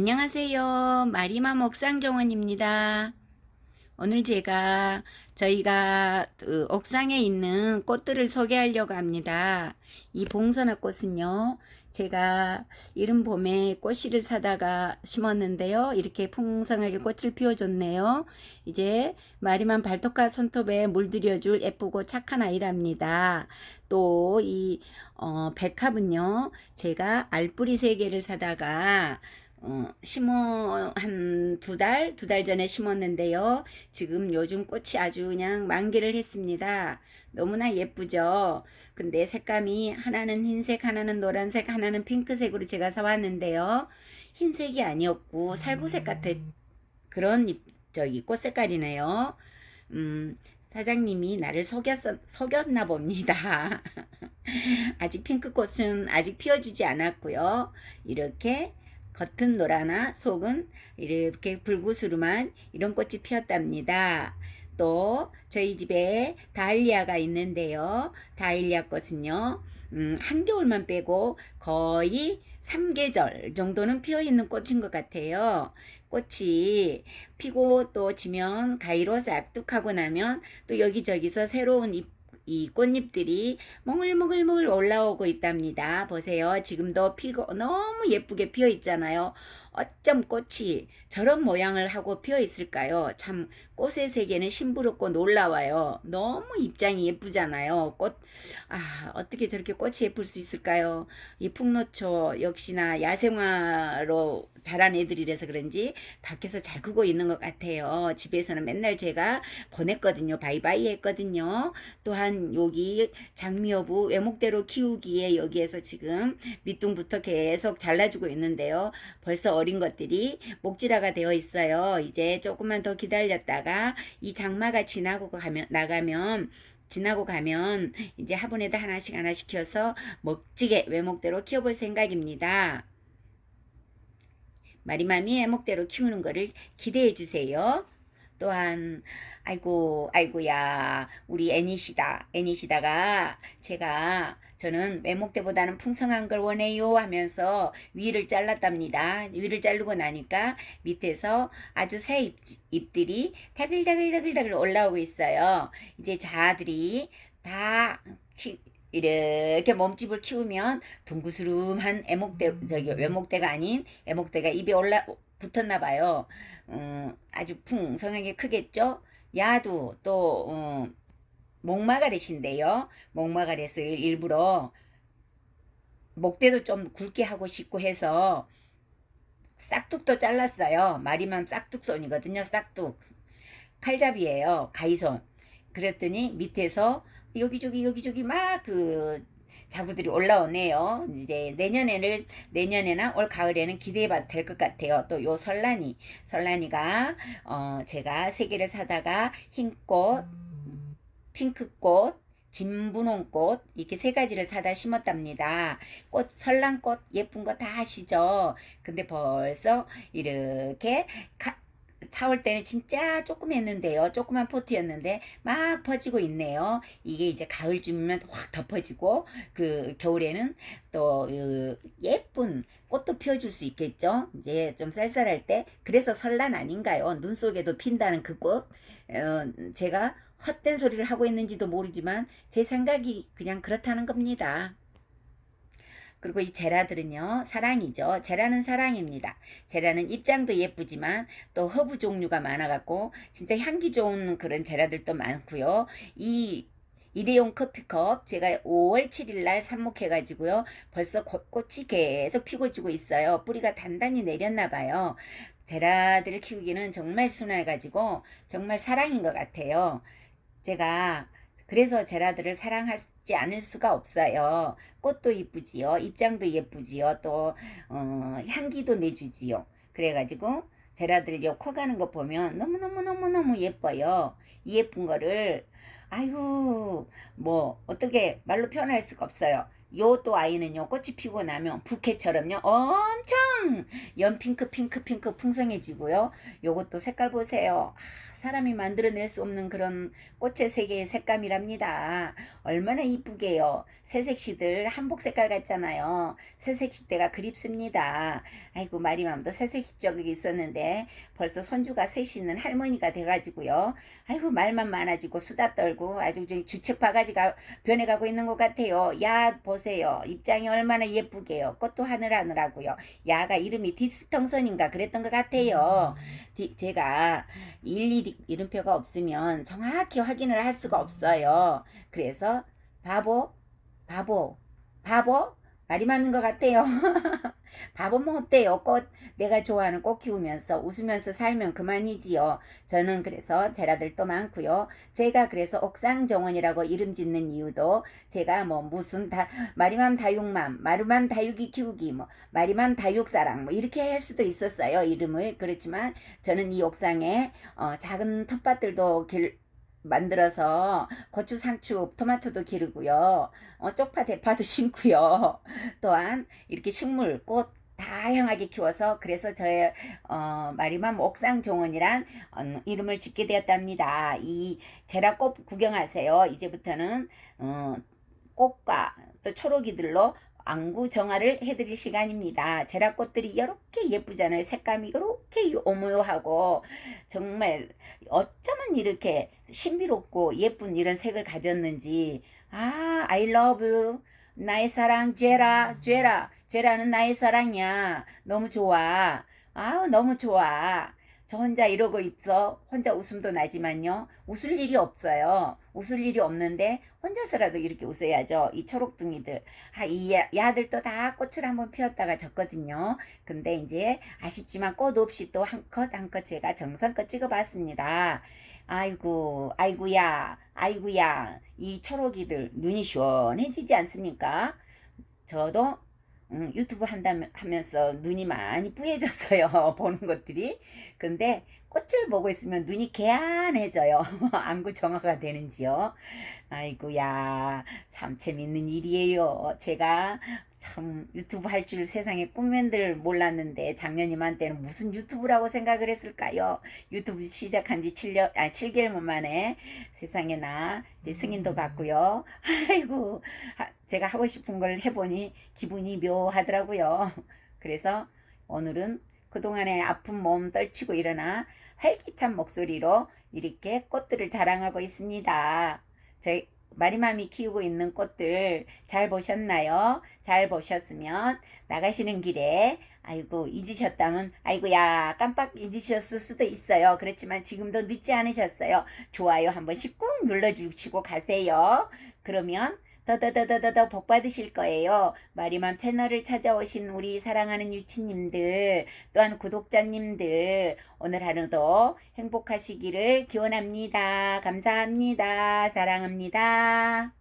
안녕하세요. 마리맘 옥상정원입니다. 오늘 제가 저희가 그 옥상에 있는 꽃들을 소개하려고 합니다. 이 봉선화 꽃은요. 제가 이른 봄에 꽃씨를 사다가 심었는데요. 이렇게 풍성하게 꽃을 피워줬네요. 이제 마리맘 발톱과 손톱에 물들여줄 예쁘고 착한 아이랍니다. 또이 어, 백합은요. 제가 알뿌리 3개를 사다가 어, 심어 한 두 달, 두 달 전에 심었는데요. 지금 요즘 꽃이 아주 그냥 만개를 했습니다. 너무나 예쁘죠. 근데 색감이 하나는 흰색, 하나는 노란색, 하나는 핑크색으로 제가 사왔는데요. 흰색이 아니었고 살구색 같은 그런 저기 꽃 색깔이네요. 음, 사장님이 나를 속였, 속였나 봅니다. 아직 핑크꽃은 아직 피워주지 않았고요. 이렇게 겉은 노라나 속은 이렇게 불구스름한 이런 꽃이 피었답니다. 또 저희 집에 다일리아가 있는데요. 다일리아 꽃은요. 음, 한겨울만 빼고 거의 3계절 정도는 피어있는 꽃인 것 같아요. 꽃이 피고 또 지면 가위로 싹둑하고 나면 또 여기저기서 새로운 잎 이 꽃잎들이 몽글몽글몽글 올라오고 있답니다. 보세요. 지금도 피고 너무 예쁘게 피어 있잖아요. 어쩜 꽃이 저런 모양을 하고 피어 있을까요? 참 꽃의 세계는 심부럽고 놀라워요. 너무 입장이 예쁘잖아요. 꽃, 아, 어떻게 저렇게 꽃이 예쁠 수 있을까요? 이 풍노초 역시나 야생화로 자란 애들이라서 그런지 밖에서 잘 크고 있는 것 같아요. 집에서는 맨날 제가 보냈거든요. 바이바이 했거든요. 또한 여기 장미여부 외목대로 키우기에 여기에서 지금 밑둥부터 계속 잘라주고 있는데요. 벌써 어린 것들이 목질화가 되어 있어요. 이제 조금만 더 기다렸다가 이 장마가 지나고 가면 나가면 지나고 가면 이제 화분에다 하나씩 하나씩 키워서 멋지게 외목대로 키워볼 생각입니다. 마리맘이 외목대로 키우는 거를 기대해 주세요. 또한 아이고 아이고야 우리 애니시다 애니시다가 제가 저는 외목대보다는 풍성한 걸 원해요 하면서 위를 잘랐답니다. 위를 자르고 나니까 밑에서 아주 새 잎, 잎들이 다글다글다글다글 올라오고 있어요. 이제 자들이 다 키, 이렇게 몸집을 키우면 둥구스름한 애목대 저기 외목대가 아닌 애목대가 입에 올라 붙었나 봐요. 음, 아주 풍성하게 크겠죠? 야도 또 음, 목마가렛인데요. 목마가렛을 일부러 목대도 좀 굵게 하고 싶고 해서 싹둑도 잘랐어요. 마리맘 싹둑손이거든요. 싹둑. 칼잡이에요. 가이손. 그랬더니 밑에서 여기저기 여기저기 막 그 자구들이 올라오네요. 이제 내년에는 내년에나 올 가을에는 기대해봐도 될 것 같아요. 또 요 설란이 설란이가 어 제가 세 개를 사다가 흰꽃 핑크꽃, 진분홍꽃 이렇게 세 가지를 사다 심었답니다. 꽃 설랑꽃 예쁜 거 다 아시죠? 근데 벌써 이렇게 가, 4월 때는 진짜 조금 했는데요. 조그만 포트였는데 막 퍼지고 있네요. 이게 이제 가을쯤이면 확 덮어지고 그 겨울에는 또그 예쁜 꽃도 피워줄 수 있겠죠. 이제 좀 쌀쌀할 때 그래서 설란 아닌가요? 눈 속에도 핀다는 그 꽃. 어, 제가 헛된 소리를 하고 있는지도 모르지만 제 생각이 그냥 그렇다는 겁니다. 그리고 이 제라들은요 사랑이죠. 제라는 사랑입니다. 제라는 잎장도 예쁘지만 또 허브 종류가 많아갖고 진짜 향기 좋은 그런 제라들도 많고요. 이 일회용 커피컵 제가 5월 7일 날 삽목해 가지고요 벌써 꽃이 계속 피고 지고 있어요. 뿌리가 단단히 내렸나 봐요. 제라들을 키우기는 정말 순해 가지고 정말 사랑인 것 같아요. 제가 그래서 제라들을 사랑하지 않을 수가 없어요. 꽃도 이쁘지요. 입장도 예쁘지요. 또 어, 향기도 내주지요. 그래가지고 제라들 요 커가는 거 보면 너무너무너무너무 예뻐요. 이 예쁜 거를 아이고 뭐 어떻게 말로 표현할 수가 없어요. 요 또 아이는요 꽃이 피고 나면 부케처럼요 엄청 연핑크 핑크 핑크 풍성해지고요. 요것도 색깔 보세요. 아, 사람이 만들어낼 수 없는 그런 꽃의 세계의 색감이랍니다. 얼마나 이쁘게요. 새색시들 한복 색깔 같잖아요. 새색시 때가 그립습니다. 아이고 마리맘도 새색시 적이 있었는데 벌써 손주가 셋이는 할머니가 돼가지고요. 아이고 말만 많아지고 수다 떨고 아주 저 주책 바가지가 변해가고 있는 것 같아요. 야 보세요. 입장이 얼마나 예쁘게요. 꽃도 하늘하늘하고요. 야가 이름이 디스텅선인가 그랬던 것 같아요. 디- 제가 일일이 이름표가 없으면 정확히 확인을 할 수가 없어요. 그래서 바보, 바보, 바보 말이 맞는 것 같아요. 바보면 어때요? 꽃 내가 좋아하는 꽃 키우면서 웃으면서 살면 그만이지요. 저는 그래서 제라들도 많고요. 제가 그래서 옥상 정원이라고 이름 짓는 이유도 제가 뭐 무슨 다 마리맘 다육맘, 마루맘 다육이 키우기 뭐 마리맘 다육사랑 뭐 이렇게 할 수도 있었어요. 이름을 그렇지만 저는 이 옥상에 어, 작은 텃밭들도 길 만들어서 고추, 상추, 토마토도 기르고요. 어, 쪽파, 대파도 심고요. 또한 이렇게 식물, 꽃 다양하게 키워서 그래서 저의 어, 마리맘 옥상 정원이란 어, 이름을 짓게 되었답니다. 이 제라 꽃 구경하세요. 이제부터는 어, 꽃과 또 초록이들로 안구 정화를 해드릴 시간입니다. 제라꽃들이 이렇게 예쁘잖아요. 색감이 이렇게 오묘하고 정말 어쩌면 이렇게 신비롭고 예쁜 이런 색을 가졌는지. 아 I love you 나의 사랑 제라 제라. 제라는 나의 사랑이야. 너무 좋아. 아우 너무 좋아 저 혼자 이러고 있어. 혼자 웃음도 나지만요. 웃을 일이 없어요. 웃을 일이 없는데 혼자서라도 이렇게 웃어야죠. 이 초록둥이들. 아 이 야들도 다 꽃을 한번 피웠다가 졌거든요. 근데 이제 아쉽지만 꽃 없이 또 한 컷 한컷 제가 정성껏 찍어봤습니다. 아이고 아이고야 아이고야. 이 초록이들 눈이 시원해지지 않습니까? 저도 음, 유튜브 한다면 하면서 눈이 많이 뿌얘졌어요 보는 것들이. 근데 꽃을 보고 있으면 눈이 개안해져요. 안구 정화가 되는지요? 아이고야 참 재밌는 일이에요. 제가 참 유튜브 할 줄 세상에 꿈맨들 몰랐는데 작년 이맘때는 무슨 유튜브라고 생각을 했을까요? 유튜브 시작한 지 7년, 아, 7개월 만에 세상에나 이제 승인도 받고요. 아이고 하- 제가 하고 싶은 걸 해보니 기분이 묘하더라고요. 그래서 오늘은 그동안의 아픈 몸 떨치고 일어나 활기찬 목소리로 이렇게 꽃들을 자랑하고 있습니다. 저희 마리맘이 키우고 있는 꽃들 잘 보셨나요? 잘 보셨으면 나가시는 길에 아이고 잊으셨다면 아이고야 깜빡 잊으셨을 수도 있어요. 그렇지만 지금도 늦지 않으셨어요. 좋아요 한 번씩 꾹 눌러주시고 가세요. 그러면 더더더더더 복 받으실 거예요. 마리맘 채널을 찾아오신 우리 사랑하는 유치님들 또한 구독자님들 오늘 하루도 행복하시기를 기원합니다. 감사합니다. 사랑합니다.